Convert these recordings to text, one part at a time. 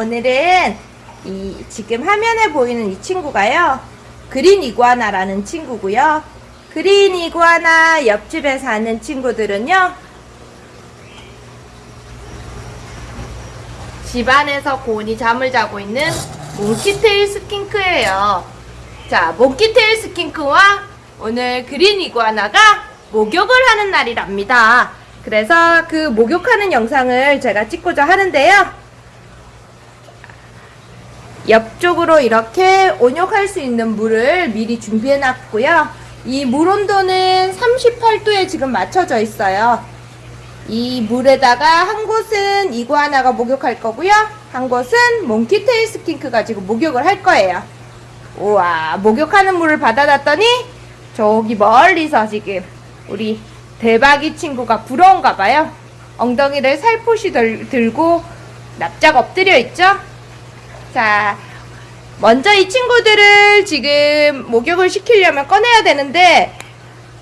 오늘은 이 지금 화면에 보이는 이 친구가요. 그린 이구아나라는 친구고요. 그린 이구아나 옆집에 사는 친구들은요. 집안에서 고온이 잠을 자고 있는 몽키테일 스킨크예요. 자, 몽키테일 스킨크와 오늘 그린 이구아나가 목욕을 하는 날이랍니다. 그래서 그 목욕하는 영상을 제가 찍고자 하는데요. 옆쪽으로 이렇게 온욕할 수 있는 물을 미리 준비해 놨고요. 이 물 온도는 38도에 지금 맞춰져 있어요. 이 물에다가 한 곳은 이구아나가 목욕할 거고요. 한 곳은 몽키테일 스킨크가 지금 목욕을 할 거예요. 우와, 목욕하는 물을 받아놨더니 저기 멀리서 지금 우리 대박이 친구가 부러운가 봐요. 엉덩이를 살포시 들, 들고 납작 엎드려 있죠? 자, 먼저 이 친구들을 지금 목욕을 시키려면 꺼내야 되는데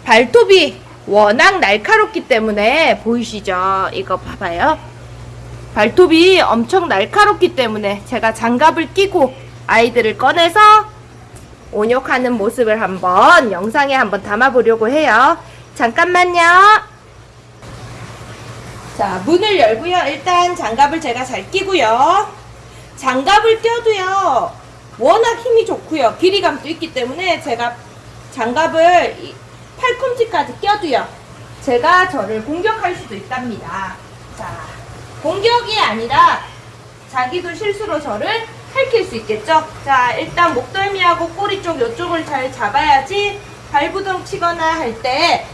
발톱이 워낙 날카롭기 때문에 보이시죠? 이거 봐봐요. 발톱이 엄청 날카롭기 때문에 제가 장갑을 끼고 아이들을 꺼내서 온욕하는 모습을 한번 영상에 한번 담아보려고 해요. 잠깐만요. 자, 문을 열고요. 일단 장갑을 제가 잘 끼고요. 장갑을 껴도요. 워낙 힘이 좋고요. 길이감도 있기 때문에 제가 장갑을 이 팔꿈치까지 껴도요. 제가 저를 공격할 수도 있답니다. 자, 공격이 아니라 자기도 실수로 저를 핥힐 수 있겠죠? 자, 일단 목덜미하고 꼬리 쪽 이쪽을 잘 잡아야지 발부둥 치거나 할 때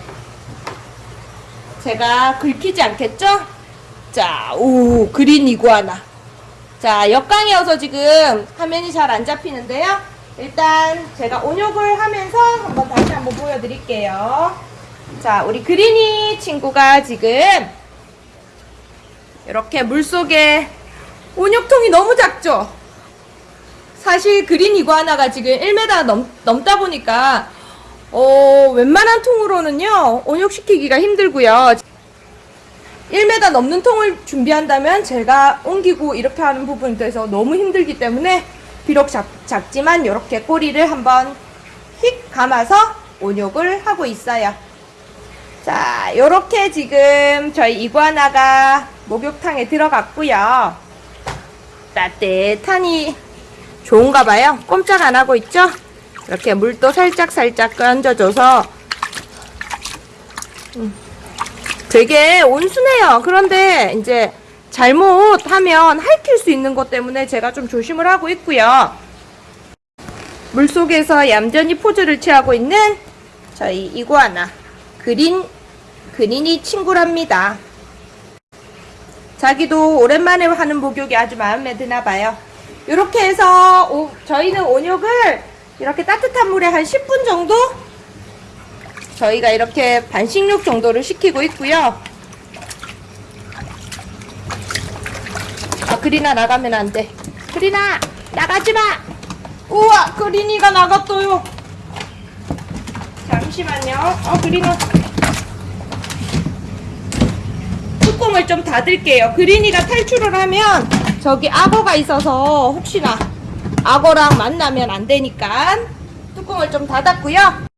제가 긁히지 않겠죠? 자, 오, 그린 이구아나. 자, 역광이어서 지금 화면이 잘 안 잡히는데요. 일단 제가 온욕을 하면서 한번 다시 한번 보여드릴게요. 자, 우리 그린이 친구가 지금 이렇게 물속에 온욕통이 너무 작죠? 사실 그린 이구아나가 지금 1m 넘, 넘다 보니까 어, 웬만한 통으로는요 온욕시키기가 힘들고요 1m 넘는 통을 준비한다면 제가 옮기고 이렇게 하는 부분에 대해서 너무 힘들기 때문에 비록 작, 작지만 이렇게 꼬리를 한번 휙 감아서 온욕을 하고 있어요. 자 이렇게 지금 저희 이구아나가 목욕탕에 들어갔고요. 따뜻하니 좋은가 봐요. 꼼짝 안 하고 있죠? 이렇게 물도 살짝 살짝 얹어줘서. 음, 되게 온순해요. 그런데 이제 잘못하면 핥힐 수 있는 것 때문에 제가 좀 조심을 하고 있고요. 물속에서 얌전히 포즈를 취하고 있는 저희 이구아나 그린 그린이 친구랍니다. 자기도 오랜만에 하는 목욕이 아주 마음에 드나 봐요. 이렇게 해서 오, 저희는 온욕을 이렇게 따뜻한 물에 한 10분 정도 저희가 이렇게 반식욕 정도를 시키고 있고요. 아 그리나 나가면 안 돼. 그리나 나가지 마! 우와 그린이가 나갔어요. 잠시만요. 어 그리나 뚜껑을 좀 닫을게요. 그린이가 탈출을 하면 저기 악어가 있어서 혹시나 악어랑 만나면 안 되니까 뚜껑을 좀 닫았고요.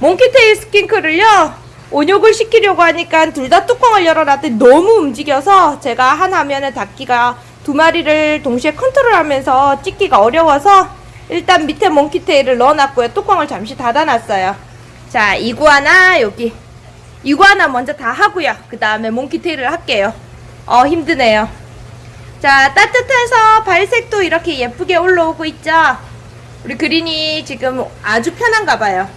몽키테일 스킨크를요 온욕을 시키려고 하니까 둘 다 뚜껑을 열어놨더니 너무 움직여서 제가 한 화면에 닫기가 두 마리를 동시에 컨트롤하면서 찍기가 어려워서 일단 밑에 몽키테일을 넣어놨고요. 뚜껑을 잠시 닫아놨어요. 자 이구아나 여기. 이구아나 먼저 다 하고요. 그 다음에 몽키테일을 할게요. 어 힘드네요. 자 따뜻해서 발색도 이렇게 예쁘게 올라오고 있죠? 우리 그린이 지금 아주 편한가 봐요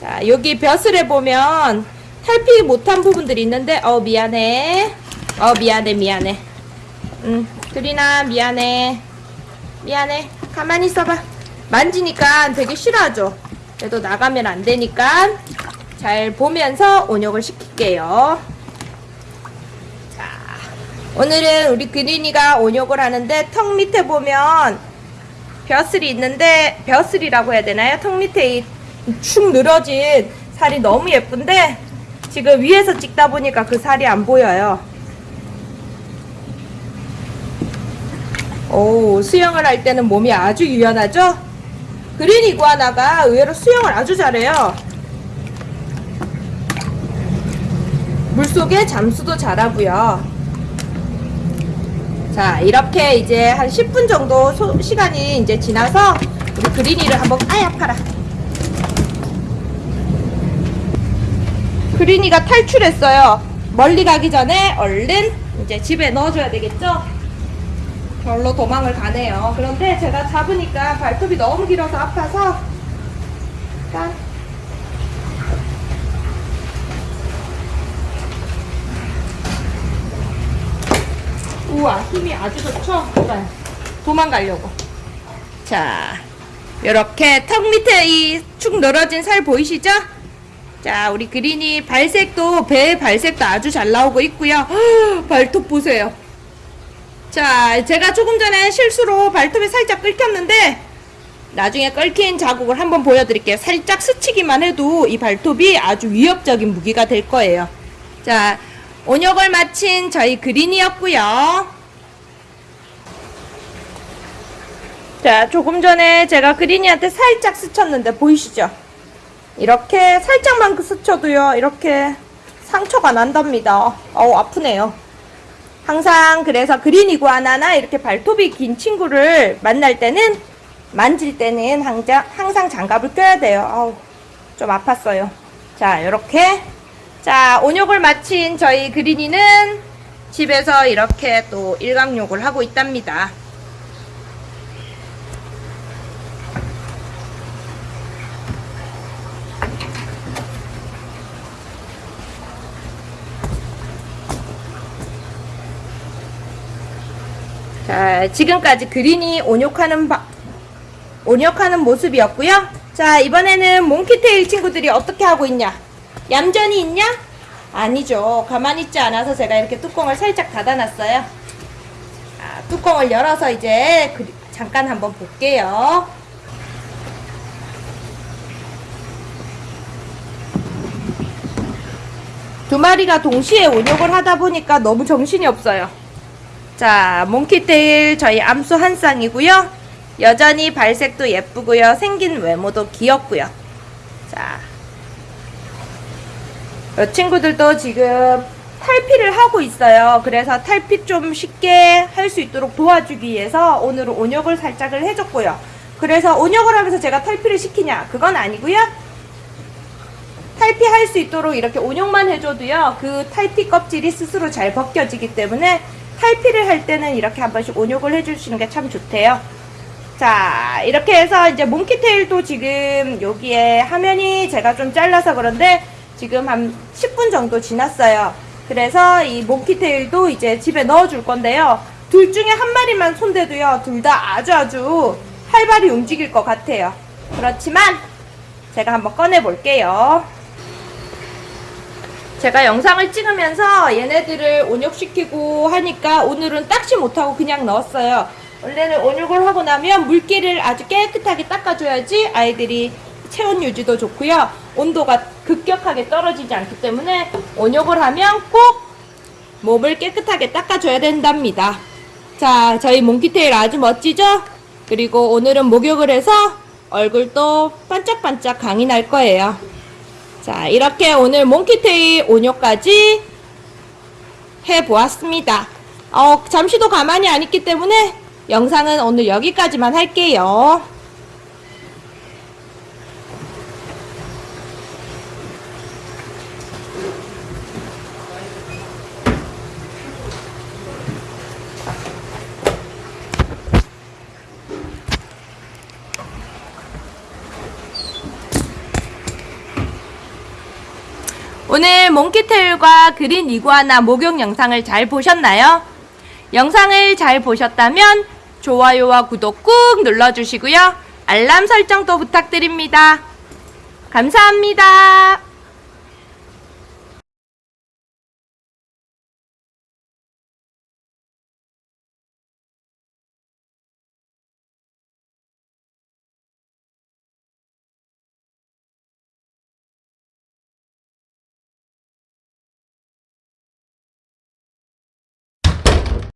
자 여기 벼슬에 보면 탈피 못한 부분들이 있는데 어 미안해. 어 미안해 미안해. 음 그린아 미안해. 미안해. 가만히 있어봐. 만지니까 되게 싫어하죠. 그래도 나가면 안 되니까 잘 보면서 온욕을 시킬게요. 자 오늘은 우리 그린이가 온욕을 하는데 턱 밑에 보면 벼슬이 있는데 벼슬이라고 해야 되나요? 턱 밑에 축 늘어진 살이 너무 예쁜데 지금 위에서 찍다 보니까 그 살이 안 보여요. 오, 수영을 할 때는 몸이 아주 유연하죠? 그린 이구아나가 의외로 수영을 아주 잘해요. 물속에 잠수도 잘하고요. 자 이렇게 이제 한 10분 정도 소, 시간이 이제 지나서 우리 그린이를 한번 아야 팔아 그린이가 탈출했어요. 멀리 가기 전에 얼른 이제 집에 넣어줘야 되겠죠? 별로 도망을 가네요. 그런데 제가 잡으니까 발톱이 너무 길어서 아파서 일단 우와 힘이 아주 좋죠? 도망, 도망가려고 자 이렇게 턱 밑에 이 축 늘어진 살 보이시죠? 자 우리 그린이 발색도 배 발색도 아주 잘 나오고 있고요 발톱 보세요 자, 제가 조금 전에 실수로 발톱이 살짝 긁혔는데 나중에 끓긴 자국을 한번 보여드릴게요. 살짝 스치기만 해도 이 발톱이 아주 위협적인 무기가 될 거예요. 자, 온역을 마친 저희 그린이었고요. 자, 조금 전에 제가 그린이한테 살짝 스쳤는데 보이시죠? 이렇게 살짝만 스쳐도요. 이렇게 상처가 난답니다. 어우, 아프네요. 항상 그래서 그린 이구아나나 이렇게 발톱이 긴 친구를 만날 때는 만질 때는 항상, 항상 장갑을 껴야 돼요. 아우, 좀 아팠어요. 자, 이렇게. 자, 온욕을 마친 저희 그린이는 집에서 이렇게 또 일광욕을 하고 있답니다. 자, 지금까지 그린이 온욕하는 바, 온욕하는 모습이었고요. 자, 이번에는 몽키테일 친구들이 어떻게 하고 있냐? 얌전히 있냐? 아니죠. 가만히 있지 않아서 제가 이렇게 뚜껑을 살짝 닫아놨어요. 자, 뚜껑을 열어서 이제 그- 잠깐 한번 볼게요. 두 마리가 동시에 온욕을 하다 보니까 너무 정신이 없어요. 자, 몽키테일 저희 암수 한 쌍이고요. 여전히 발색도 예쁘고요. 생긴 외모도 귀엽고요. 자, 이 친구들도 지금 탈피를 하고 있어요. 그래서 탈피 좀 쉽게 할 수 있도록 도와주기 위해서 오늘은 온욕을 살짝을 해줬고요. 그래서 온욕을 하면서 제가 탈피를 시키냐? 그건 아니고요. 탈피할 수 있도록 이렇게 온욕만 해줘도요. 그 탈피 껍질이 스스로 잘 벗겨지기 때문에 탈피를 할 때는 이렇게 한 번씩 온욕을 해주시는 게 참 좋대요. 자, 이렇게 해서 이제 몽키테일도 지금 여기에 화면이 제가 좀 잘라서 그런데 지금 한 10분 정도 지났어요. 그래서 이 몽키테일도 이제 집에 넣어줄 건데요. 둘 중에 한 마리만 손대도요. 둘 다 아주 아주 활발히 움직일 것 같아요. 그렇지만 제가 한번 꺼내 볼게요. 제가 영상을 찍으면서 얘네들을 온욕시키고 하니까 오늘은 닦지 못하고 그냥 넣었어요. 원래는 온욕을 하고 나면 물기를 아주 깨끗하게 닦아줘야지 아이들이 체온 유지도 좋고요. 온도가 급격하게 떨어지지 않기 때문에 온욕을 하면 꼭 몸을 깨끗하게 닦아줘야 된답니다. 자, 저희 몽키테일 아주 멋지죠? 그리고 오늘은 목욕을 해서 얼굴도 반짝반짝 강이 날 거예요. 자, 이렇게 오늘 몽키테일 온욕까지 해보았습니다. 어, 잠시도 가만히 안 있기 때문에 영상은 오늘 여기까지만 할게요. 오늘 몽키테일과 그린 이구아나 목욕 영상을 잘 보셨나요? 영상을 잘 보셨다면 좋아요와 구독 꾹 눌러주시고요. 알람 설정도 부탁드립니다. 감사합니다.